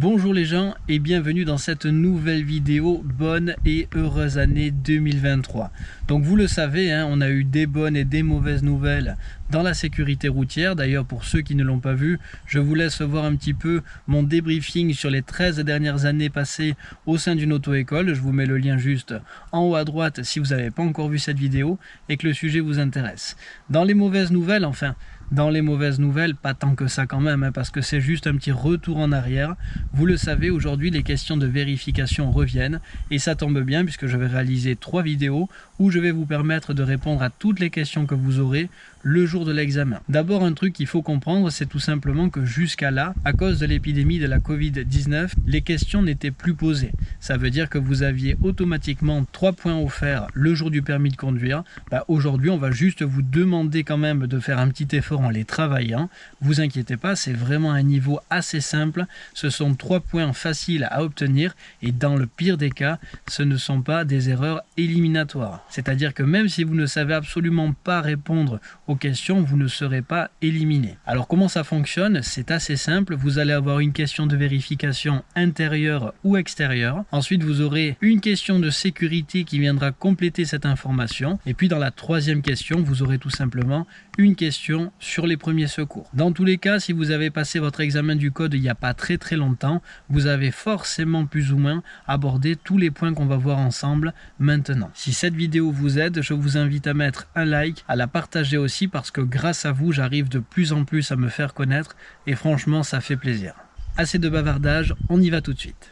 Bonjour les gens et bienvenue dans cette nouvelle vidéo bonne et heureuse année 2023. Donc vous le savez, hein, on a eu des bonnes et des mauvaises nouvelles dans la sécurité routière. D'ailleurs pour ceux qui ne l'ont pas vu, je vous laisse voir un petit peu mon débriefing sur les 13 dernières années passées au sein d'une auto-école. Je vous mets le lien juste en haut à droite si vous n'avez pas encore vu cette vidéo et que le sujet vous intéresse. Dans les mauvaises nouvelles, enfin dans les mauvaises nouvelles, pas tant que ça quand même, hein, parce que c'est juste un petit retour en arrière. Vous le savez, aujourd'hui, les questions de vérification reviennent, et ça tombe bien puisque je vais réaliser trois vidéos où je vais vous permettre de répondre à toutes les questions que vous aurez le jour de l'examen. D'abord, un truc qu'il faut comprendre, c'est tout simplement que jusqu'à là, à cause de l'épidémie de la Covid-19, les questions n'étaient plus posées. Ça veut dire que vous aviez automatiquement trois points offerts le jour du permis de conduire. Bah, aujourd'hui, on va juste vous demander quand même de faire un petit effort en les travaillant. Vous inquiétez pas, c'est vraiment un niveau assez simple. Ce sont trois points faciles à obtenir et dans le pire des cas, ce ne sont pas des erreurs éliminatoires. C'est-à-dire que même si vous ne savez absolument pas répondre aux questions, vous ne serez pas éliminé. Alors comment ça fonctionne? C'est assez simple. Vous allez avoir une question de vérification intérieure ou extérieure. Ensuite, vous aurez une question de sécurité qui viendra compléter cette information. Et puis dans la troisième question, vous aurez tout simplement une question sur les premiers secours. Dans tous les cas, si vous avez passé votre examen du code il n'y a pas très très longtemps, vous avez forcément plus ou moins abordé tous les points qu'on va voir ensemble maintenant. Si cette vidéo vous aide, je vous invite à mettre un like, à la partager aussi parce que grâce à vous, j'arrive de plus en plus à me faire connaître et franchement, ça fait plaisir. Assez de bavardage, on y va tout de suite.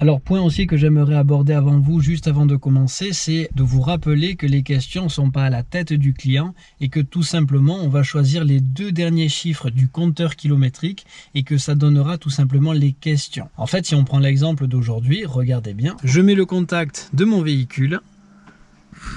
Alors point aussi que j'aimerais aborder avant vous, juste avant de commencer, c'est de vous rappeler que les questions ne sont pas à la tête du client et que tout simplement on va choisir les deux derniers chiffres du compteur kilométrique et que ça donnera tout simplement les questions. En fait si on prend l'exemple d'aujourd'hui, regardez bien, je mets le contact de mon véhicule,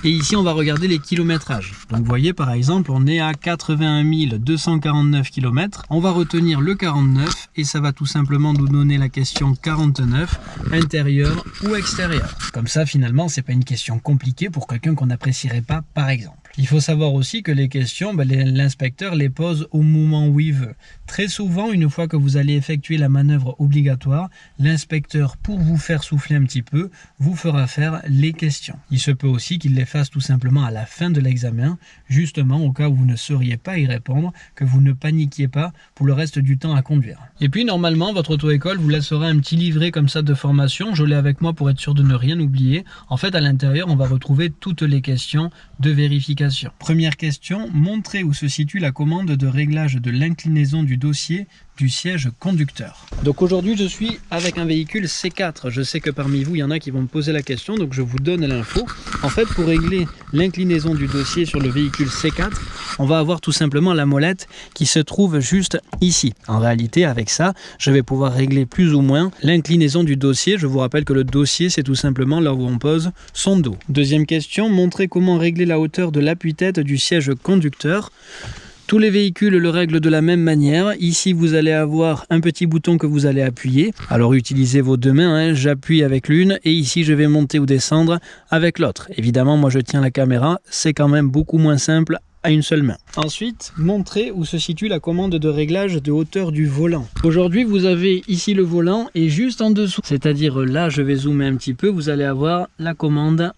et ici, on va regarder les kilométrages. Donc, vous voyez, par exemple, on est à 81 249 km. On va retenir le 49 et ça va tout simplement nous donner la question 49, intérieur ou extérieur. Comme ça, finalement, c'est pas une question compliquée pour quelqu'un qu'on n'apprécierait pas, par exemple. Il faut savoir aussi que les questions, ben, l'inspecteur les pose au moment où il veut. Très souvent, une fois que vous allez effectuer la manœuvre obligatoire, l'inspecteur, pour vous faire souffler un petit peu, vous fera faire les questions. Il se peut aussi qu'il les fasse tout simplement à la fin de l'examen, justement au cas où vous ne sauriez pas y répondre, que vous ne paniquiez pas pour le reste du temps à conduire. Et puis, normalement, votre auto-école vous laissera un petit livret comme ça de formation. Je l'ai avec moi pour être sûr de ne rien oublier. En fait, à l'intérieur, on va retrouver toutes les questions de vérification Première question, montrez où se situe la commande de réglage de l'inclinaison du dossier du siège conducteur. Donc aujourd'hui je suis avec un véhicule C4. Je sais que parmi vous il y en a qui vont me poser la question donc je vous donne l'info. En fait pour régler l'inclinaison du dossier sur le véhicule C4 on va avoir tout simplement la molette qui se trouve juste ici. En réalité avec ça je vais pouvoir régler plus ou moins l'inclinaison du dossier. Je vous rappelle que le dossier c'est tout simplement là où on pose son dos. Deuxième question, montrez comment régler la hauteur de l'appui-tête du siège conducteur. Tous les véhicules le règlent de la même manière. Ici, vous allez avoir un petit bouton que vous allez appuyer. Alors, utilisez vos deux mains. Hein. J'appuie avec l'une et ici, je vais monter ou descendre avec l'autre. Évidemment, moi, je tiens la caméra. C'est quand même beaucoup moins simple à une seule main. Ensuite, montrez où se situe la commande de réglage de hauteur du volant. Aujourd'hui, vous avez ici le volant et juste en dessous, c'est-à-dire là, je vais zoomer un petit peu, vous allez avoir la commande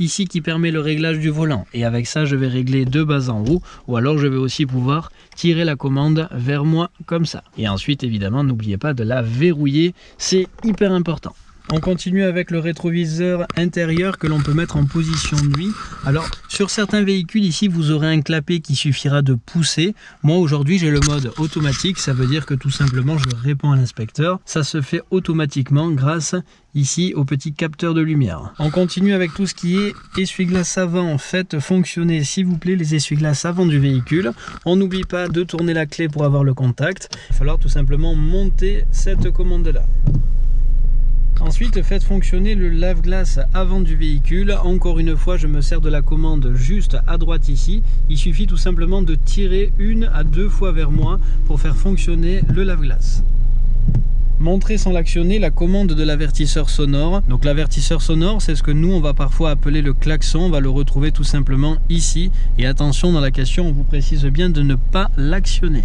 ici qui permet le réglage du volant. Et avec ça, je vais régler de bas en haut. Ou alors, je vais aussi pouvoir tirer la commande vers moi comme ça. Et ensuite, évidemment, n'oubliez pas de la verrouiller. C'est hyper important. On continue avec le rétroviseur intérieur que l'on peut mettre en position nuit. Alors sur certains véhicules ici vous aurez un clapet qui suffira de pousser. Moi aujourd'hui j'ai le mode automatique, ça veut dire que tout simplement je réponds à l'inspecteur. Ça se fait automatiquement grâce ici au petit capteur de lumière. On continue avec tout ce qui est essuie-glace avant. Faites fonctionner s'il vous plaît les essuie-glaces avant du véhicule. On n'oublie pas de tourner la clé pour avoir le contact. Il va falloir tout simplement monter cette commande là. Ensuite, faites fonctionner le lave-glace avant du véhicule. Encore une fois, je me sers de la commande juste à droite ici. Il suffit tout simplement de tirer une à deux fois vers moi pour faire fonctionner le lave-glace. Montrer sans l'actionner la commande de l'avertisseur sonore. Donc l'avertisseur sonore, c'est ce que nous, on va parfois appeler le klaxon. On va le retrouver tout simplement ici. Et attention, dans la question, on vous précise bien de ne pas l'actionner.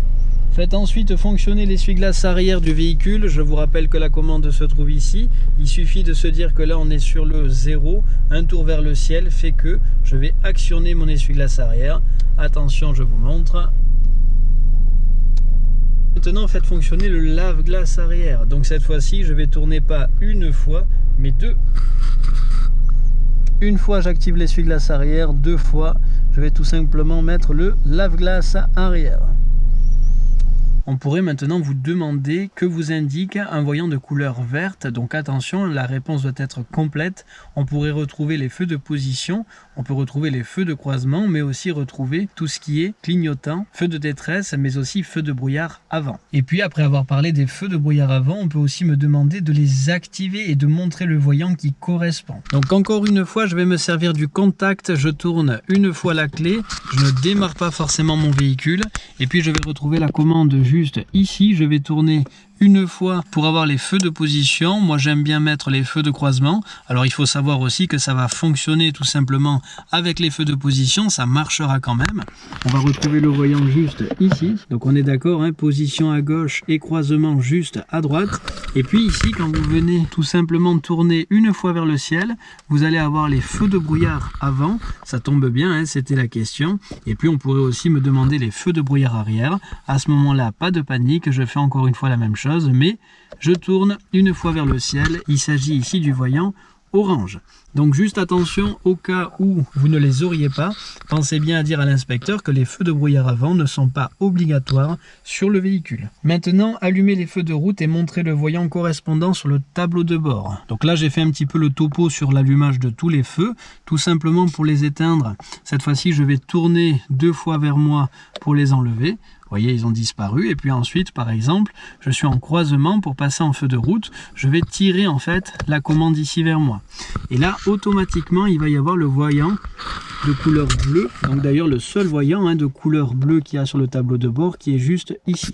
Faites ensuite fonctionner l'essuie-glace arrière du véhicule. Je vous rappelle que la commande se trouve ici. Il suffit de se dire que là on est sur le 0. Un tour vers le ciel fait que je vais actionner mon essuie-glace arrière. Attention, je vous montre. Maintenant, faites fonctionner le lave-glace arrière. Donc cette fois-ci, je vais tourner pas une fois, mais deux. Une fois, j'active l'essuie-glace arrière. Deux fois, je vais tout simplement mettre le lave-glace arrière. On pourrait maintenant vous demander que vous indique un voyant de couleur verte. Donc attention, la réponse doit être complète. On pourrait retrouver les feux de position, on peut retrouver les feux de croisement, mais aussi retrouver tout ce qui est clignotant, feu de détresse, mais aussi feu de brouillard avant. Et puis après avoir parlé des feux de brouillard avant, on peut aussi me demander de les activer et de montrer le voyant qui correspond. Donc encore une fois, je vais me servir du contact. Je tourne une fois la clé, je ne démarre pas forcément mon véhicule, et puis je vais retrouver la commande juste ici. Je vais tourner une fois pour avoir les feux de position. Moi, j'aime bien mettre les feux de croisement. Alors, il faut savoir aussi que ça va fonctionner tout simplement avec les feux de position. Ça marchera quand même. On va retrouver le voyant juste ici. Donc, on est d'accord, hein, position à gauche et croisement juste à droite. Et puis ici, quand vous venez tout simplement tourner une fois vers le ciel, vous allez avoir les feux de brouillard avant. Ça tombe bien, hein, c'était la question. Et puis, on pourrait aussi me demander les feux de brouillard arrière. À ce moment-là, pas de panique. Je fais encore une fois la même chose mais je tourne une fois vers le ciel. Il s'agit ici du voyant orange. Donc juste attention au cas où vous ne les auriez pas, pensez bien à dire à l'inspecteur que les feux de brouillard avant ne sont pas obligatoires sur le véhicule. Maintenant, allumez les feux de route et montrez le voyant correspondant sur le tableau de bord. Donc là, j'ai fait un petit peu le topo sur l'allumage de tous les feux, tout simplement pour les éteindre. Cette fois-ci, je vais tourner deux fois vers moi pour les enlever. Voyez, ils ont disparu. Et puis ensuite, par exemple, je suis en croisement pour passer en feu de route. Je vais tirer en fait la commande ici vers moi. Et là, automatiquement, il va y avoir le voyant de couleur bleue. Donc d'ailleurs, le seul voyant hein, de couleur bleue qu'il y a sur le tableau de bord qui est juste ici.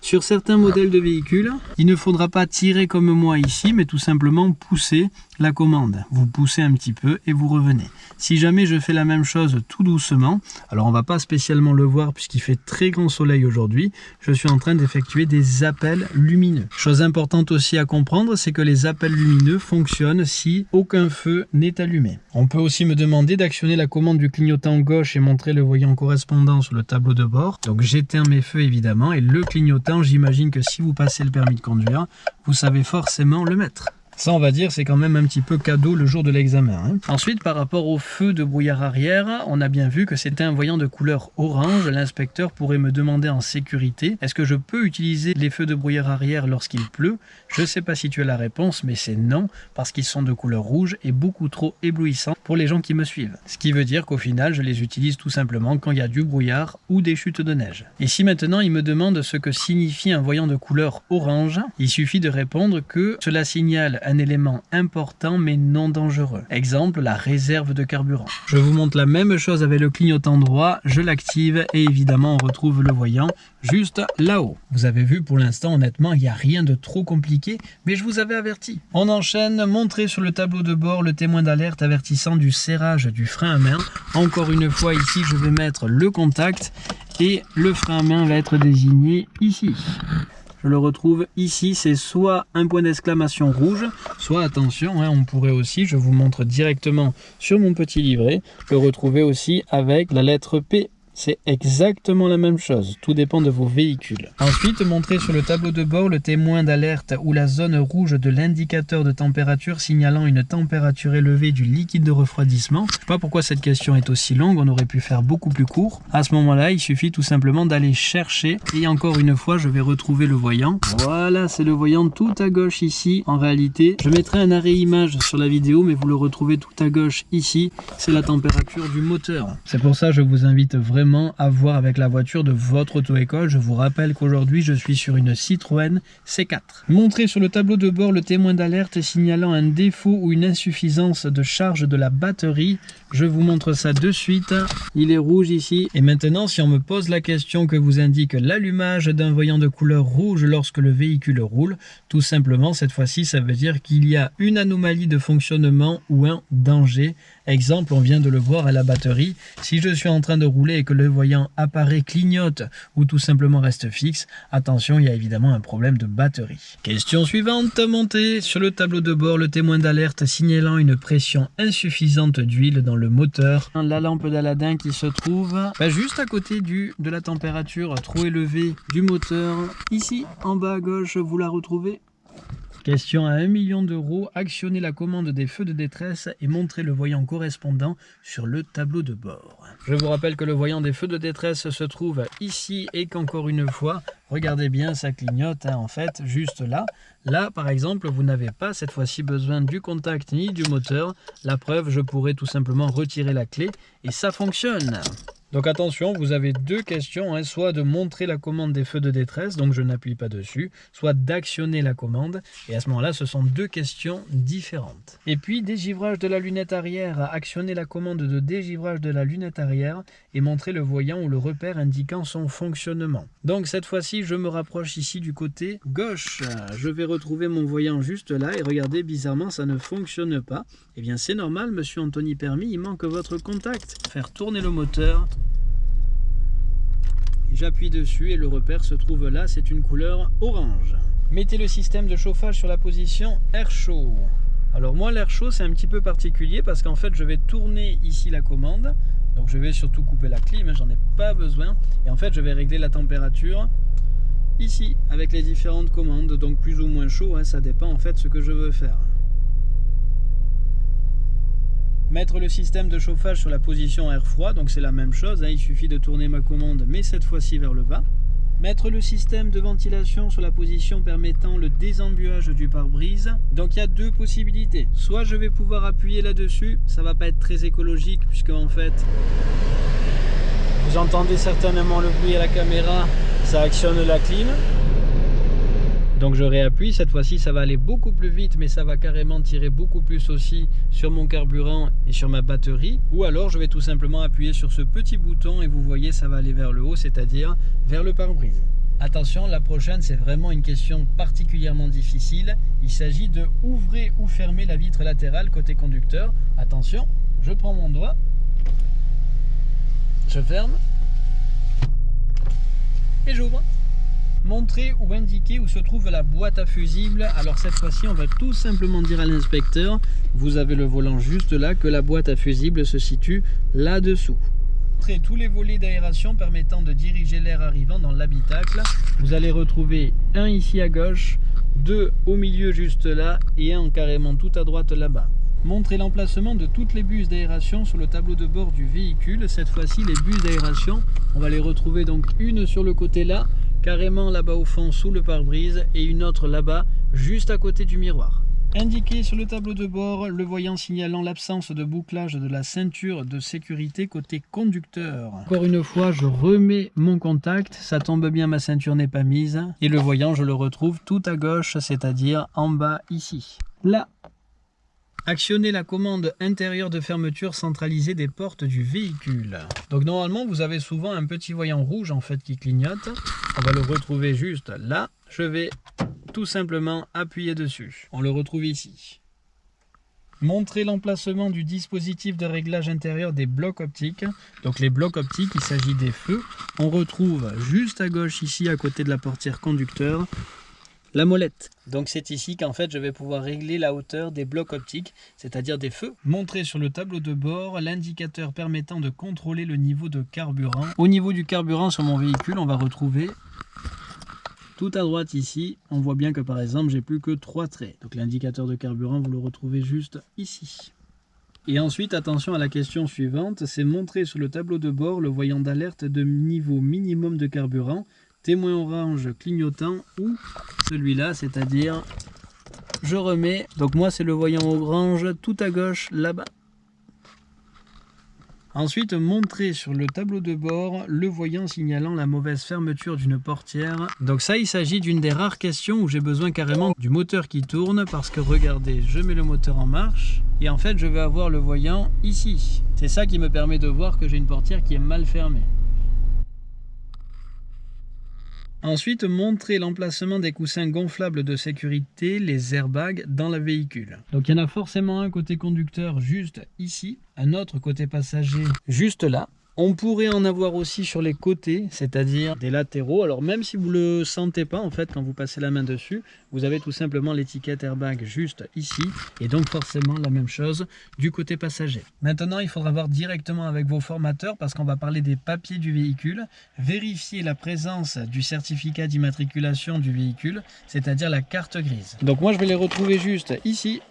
Sur certains modèles de véhicules, il ne faudra pas tirer comme moi ici, mais tout simplement pousser la commande. Vous poussez un petit peu et vous revenez. Si jamais je fais la même chose tout doucement, alors on va pas spécialement le voir puisqu'il fait très grand soleil aujourd'hui, je suis en train d'effectuer des appels lumineux. Chose importante aussi à comprendre, c'est que les appels lumineux fonctionnent si aucun feu n'est allumé. On peut aussi me demander d'actionner la commande du clignotant gauche et montrer le voyant correspondant sur le tableau de bord. Donc j'éteins mes feux évidemment et le clignotant, j'imagine que si vous passez le permis de conduire, vous savez forcément le mettre. Ça, on va dire, c'est quand même un petit peu cadeau le jour de l'examen. Hein. Ensuite, par rapport au feu de brouillard arrière, on a bien vu que c'était un voyant de couleur orange. L'inspecteur pourrait me demander en sécurité, est-ce que je peux utiliser les feux de brouillard arrière lorsqu'il pleut? Je ne sais pas si tu as la réponse, mais c'est non, parce qu'ils sont de couleur rouge et beaucoup trop éblouissants pour les gens qui me suivent. Ce qui veut dire qu'au final, je les utilise tout simplement quand il y a du brouillard ou des chutes de neige. Et si maintenant il me demande ce que signifie un voyant de couleur orange, il suffit de répondre que cela signale élément important mais non dangereux. Exemple, la réserve de carburant. Je vous montre la même chose avec le clignotant droit, je l'active et évidemment on retrouve le voyant juste là-haut. Vous avez vu pour l'instant honnêtement il n'y a rien de trop compliqué mais je vous avais averti. On enchaîne, montrer sur le tableau de bord le témoin d'alerte avertissant du serrage du frein à main. Encore une fois ici je vais mettre le contact et le frein à main va être désigné ici je le retrouve ici, c'est soit un point d'exclamation rouge, soit attention, hein, on pourrait aussi, je vous montre directement sur mon petit livret, le retrouver aussi avec la lettre P c'est exactement la même chose, tout dépend de vos véhicules. Ensuite, montrez sur le tableau de bord le témoin d'alerte ou la zone rouge de l'indicateur de température signalant une température élevée du liquide de refroidissement. Je ne sais pas pourquoi cette question est aussi longue, on aurait pu faire beaucoup plus court. À ce moment-là, il suffit tout simplement d'aller chercher et encore une fois, je vais retrouver le voyant. Voilà, c'est le voyant tout à gauche ici. En réalité, je mettrai un arrêt image sur la vidéo, mais vous le retrouvez tout à gauche ici. C'est la température du moteur. C'est pour ça que je vous invite vraiment à voir avec la voiture de votre auto-école. Je vous rappelle qu'aujourd'hui, je suis sur une Citroën C4. Montrez sur le tableau de bord le témoin d'alerte signalant un défaut ou une insuffisance de charge de la batterie. Je vous montre ça de suite. Il est rouge ici. Et maintenant, si on me pose la question que vous indique l'allumage d'un voyant de couleur rouge lorsque le véhicule roule, tout simplement, cette fois-ci, ça veut dire qu'il y a une anomalie de fonctionnement ou un danger. Exemple, on vient de le voir à la batterie. Si je suis en train de rouler et que le voyant apparaît, clignote ou tout simplement reste fixe, attention, il y a évidemment un problème de batterie. Question suivante, montée sur le tableau de bord, le témoin d'alerte signalant une pression insuffisante d'huile dans le moteur. La lampe d'Aladin qui se trouve bah, juste à côté du, de la température trop élevée du moteur. Ici, en bas à gauche, vous la retrouvez Question à 1 million d'euros, actionnez la commande des feux de détresse et montrez le voyant correspondant sur le tableau de bord. Je vous rappelle que le voyant des feux de détresse se trouve ici et qu'encore une fois, regardez bien, ça clignote hein, en fait juste là. Là par exemple, vous n'avez pas cette fois-ci besoin du contact ni du moteur. La preuve, je pourrais tout simplement retirer la clé et ça fonctionne. Donc attention, vous avez deux questions, hein, soit de montrer la commande des feux de détresse, donc je n'appuie pas dessus, soit d'actionner la commande, et à ce moment-là, ce sont deux questions différentes. Et puis, dégivrage de la lunette arrière, actionner la commande de dégivrage de la lunette arrière et montrer le voyant ou le repère indiquant son fonctionnement. Donc cette fois-ci, je me rapproche ici du côté gauche. Je vais retrouver mon voyant juste là, et regardez, bizarrement, ça ne fonctionne pas. Eh bien, c'est normal, monsieur Anthony Permis, il manque votre contact. Faire tourner le moteur, J'appuie dessus et le repère se trouve là, c'est une couleur orange. Mettez le système de chauffage sur la position air chaud. Alors moi l'air chaud c'est un petit peu particulier parce qu'en fait je vais tourner ici la commande. Donc je vais surtout couper la clim, hein, j'en ai pas besoin. Et en fait je vais régler la température ici avec les différentes commandes. Donc plus ou moins chaud, hein, ça dépend en fait ce que je veux faire. Mettre le système de chauffage sur la position air froid, donc c'est la même chose, hein, il suffit de tourner ma commande, mais cette fois-ci vers le bas. Mettre le système de ventilation sur la position permettant le désembuage du pare-brise. Donc il y a deux possibilités. Soit je vais pouvoir appuyer là-dessus, ça va pas être très écologique puisque en fait vous entendez certainement le bruit à la caméra, ça actionne la clim. Donc je réappuie, cette fois-ci ça va aller beaucoup plus vite mais ça va carrément tirer beaucoup plus aussi sur mon carburant et sur ma batterie. Ou alors je vais tout simplement appuyer sur ce petit bouton et vous voyez ça va aller vers le haut, c'est-à-dire vers le pare-brise. Attention, la prochaine c'est vraiment une question particulièrement difficile. Il s'agit de ouvrir ou fermer la vitre latérale côté conducteur. Attention, je prends mon doigt, je ferme et j'ouvre montrer ou indiquer où se trouve la boîte à fusibles. Alors cette fois-ci, on va tout simplement dire à l'inspecteur, vous avez le volant juste là, que la boîte à fusibles se situe là-dessous. Tous les volets d'aération permettant de diriger l'air arrivant dans l'habitacle. Vous allez retrouver un ici à gauche, deux au milieu juste là et un carrément tout à droite là-bas. Montrer l'emplacement de toutes les buses d'aération sur le tableau de bord du véhicule. Cette fois-ci, les buses d'aération, on va les retrouver donc une sur le côté là, carrément là-bas au fond sous le pare-brise et une autre là-bas juste à côté du miroir. Indiqué sur le tableau de bord, le voyant signalant l'absence de bouclage de la ceinture de sécurité côté conducteur. Encore une fois, je remets mon contact, ça tombe bien, ma ceinture n'est pas mise. Et le voyant, je le retrouve tout à gauche, c'est-à-dire en bas ici. Là, Actionnez la commande intérieure de fermeture centralisée des portes du véhicule. Donc normalement vous avez souvent un petit voyant rouge en fait qui clignote. On va le retrouver juste là. Je vais tout simplement appuyer dessus. On le retrouve ici. Montrer l'emplacement du dispositif de réglage intérieur des blocs optiques. Donc les blocs optiques, il s'agit des feux. On retrouve juste à gauche ici à côté de la portière conducteur la molette. Donc c'est ici qu'en fait je vais pouvoir régler la hauteur des blocs optiques, c'est-à-dire des feux. Montrer sur le tableau de bord l'indicateur permettant de contrôler le niveau de carburant. Au niveau du carburant sur mon véhicule, on va retrouver tout à droite ici, on voit bien que par exemple j'ai plus que trois traits. Donc l'indicateur de carburant, vous le retrouvez juste ici. Et ensuite, attention à la question suivante, c'est montrer sur le tableau de bord le voyant d'alerte de niveau minimum de carburant témoin orange clignotant ou celui-là, c'est-à-dire je remets, donc moi c'est le voyant orange tout à gauche là-bas. Ensuite, montrer sur le tableau de bord le voyant signalant la mauvaise fermeture d'une portière. Donc ça, il s'agit d'une des rares questions où j'ai besoin carrément du moteur qui tourne parce que regardez, je mets le moteur en marche et en fait, je vais avoir le voyant ici. C'est ça qui me permet de voir que j'ai une portière qui est mal fermée. Ensuite, montrer l'emplacement des coussins gonflables de sécurité, les airbags, dans le véhicule. Donc il y en a forcément un côté conducteur juste ici, un autre côté passager juste là. On pourrait en avoir aussi sur les côtés, c'est-à-dire des latéraux. Alors même si vous ne le sentez pas, en fait, quand vous passez la main dessus, vous avez tout simplement l'étiquette airbag juste ici. Et donc forcément la même chose du côté passager. Maintenant, il faudra voir directement avec vos formateurs parce qu'on va parler des papiers du véhicule. Vérifier la présence du certificat d'immatriculation du véhicule, c'est-à-dire la carte grise. Donc moi, je vais les retrouver juste ici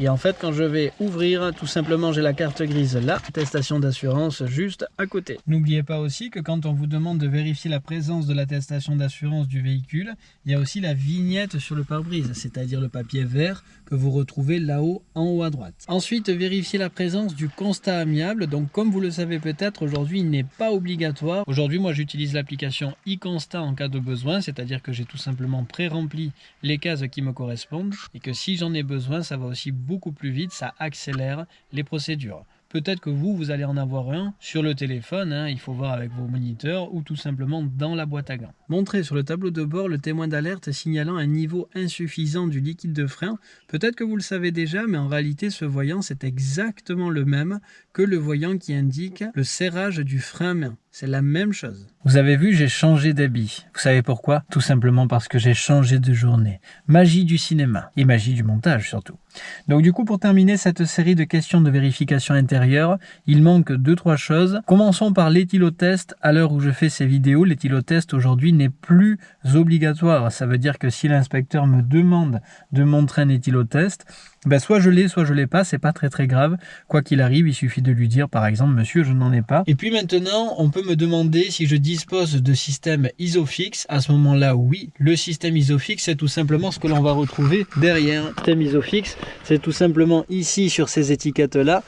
et en fait, quand je vais ouvrir, tout simplement, j'ai la carte grise là, attestation d'assurance juste à côté. N'oubliez pas aussi que quand on vous demande de vérifier la présence de l'attestation d'assurance du véhicule, il y a aussi la vignette sur le pare-brise, c'est-à-dire le papier vert que vous retrouvez là-haut en haut à droite. Ensuite, vérifiez la présence du constat amiable. Donc, comme vous le savez peut-être, aujourd'hui, il n'est pas obligatoire. Aujourd'hui, moi, j'utilise l'application e-constat en cas de besoin, c'est-à-dire que j'ai tout simplement pré-rempli les cases qui me correspondent et que si j'en ai besoin, ça va aussi beaucoup plus vite, ça accélère les procédures. Peut-être que vous, vous allez en avoir un sur le téléphone, hein, il faut voir avec vos moniteurs ou tout simplement dans la boîte à gants. Montrez sur le tableau de bord le témoin d'alerte signalant un niveau insuffisant du liquide de frein. Peut-être que vous le savez déjà, mais en réalité ce voyant c'est exactement le même que le voyant qui indique le serrage du frein main. C'est la même chose. Vous avez vu, j'ai changé d'habit. Vous savez pourquoi? Tout simplement parce que j'ai changé de journée. Magie du cinéma et magie du montage surtout. Donc du coup, pour terminer cette série de questions de vérification intérieure, il manque deux trois choses. Commençons par l'éthylotest. À l'heure où je fais ces vidéos, l'éthylotest aujourd'hui n'est plus obligatoire. Ça veut dire que si l'inspecteur me demande de montrer un éthylotest, ben soit je l'ai, soit je l'ai pas, c'est pas très très grave. Quoi qu'il arrive, il suffit de lui dire par exemple, monsieur, je n'en ai pas. Et puis maintenant, on peut me demander si je dispose de système ISOFIX. À ce moment-là, oui, le système ISOFIX, c'est tout simplement ce que l'on va retrouver derrière. Le système ISOFIX, c'est tout simplement ici sur ces étiquettes-là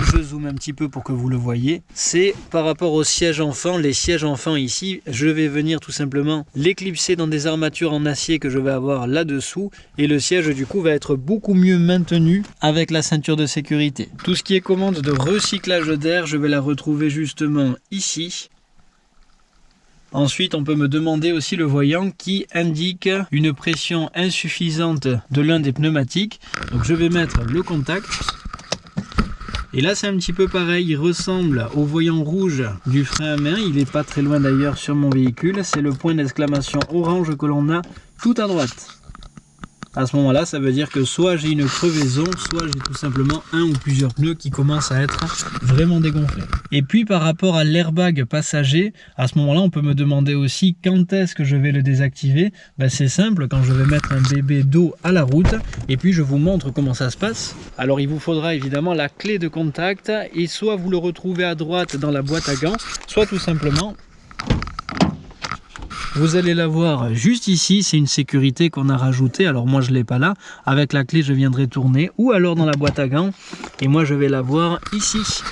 je zoome un petit peu pour que vous le voyez, c'est par rapport aux sièges enfants, les sièges enfants ici, je vais venir tout simplement l'éclipser dans des armatures en acier que je vais avoir là-dessous et le siège du coup va être beaucoup mieux maintenu avec la ceinture de sécurité. Tout ce qui est commande de recyclage d'air, je vais la retrouver justement ici. Ensuite, on peut me demander aussi le voyant qui indique une pression insuffisante de l'un des pneumatiques. Donc je vais mettre le contact et là, c'est un petit peu pareil, il ressemble au voyant rouge du frein à main. Il n'est pas très loin d'ailleurs sur mon véhicule. C'est le point d'exclamation orange que l'on a tout à droite. À ce moment-là, ça veut dire que soit j'ai une crevaison, soit j'ai tout simplement un ou plusieurs pneus qui commencent à être vraiment dégonflés. Et puis par rapport à l'airbag passager, à ce moment-là, on peut me demander aussi quand est-ce que je vais le désactiver. Ben, c'est simple, quand je vais mettre un bébé d'eau à la route, et puis je vous montre comment ça se passe. Alors il vous faudra évidemment la clé de contact, et soit vous le retrouvez à droite dans la boîte à gants, soit tout simplement vous allez la voir juste ici, c'est une sécurité qu'on a rajoutée. Alors moi je ne l'ai pas là. Avec la clé je viendrai tourner ou alors dans la boîte à gants. Et moi je vais la voir ici.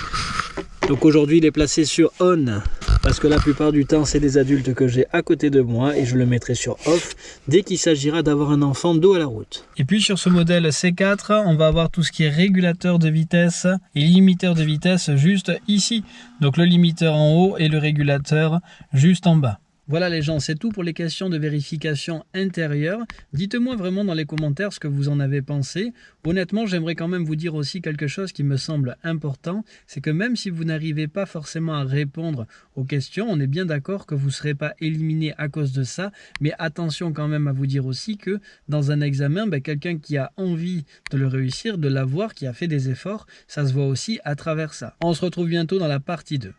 Donc aujourd'hui il est placé sur on parce que la plupart du temps c'est des adultes que j'ai à côté de moi et je le mettrai sur off dès qu'il s'agira d'avoir un enfant dos à la route. Et puis sur ce modèle C4 on va avoir tout ce qui est régulateur de vitesse et limiteur de vitesse juste ici. Donc le limiteur en haut et le régulateur juste en bas. Voilà les gens, c'est tout pour les questions de vérification intérieure. Dites-moi vraiment dans les commentaires ce que vous en avez pensé. Honnêtement, j'aimerais quand même vous dire aussi quelque chose qui me semble important, c'est que même si vous n'arrivez pas forcément à répondre aux questions, on est bien d'accord que vous ne serez pas éliminé à cause de ça, mais attention quand même à vous dire aussi que dans un examen, ben, quelqu'un qui a envie de le réussir, de l'avoir, qui a fait des efforts, ça se voit aussi à travers ça. On se retrouve bientôt dans la partie 2.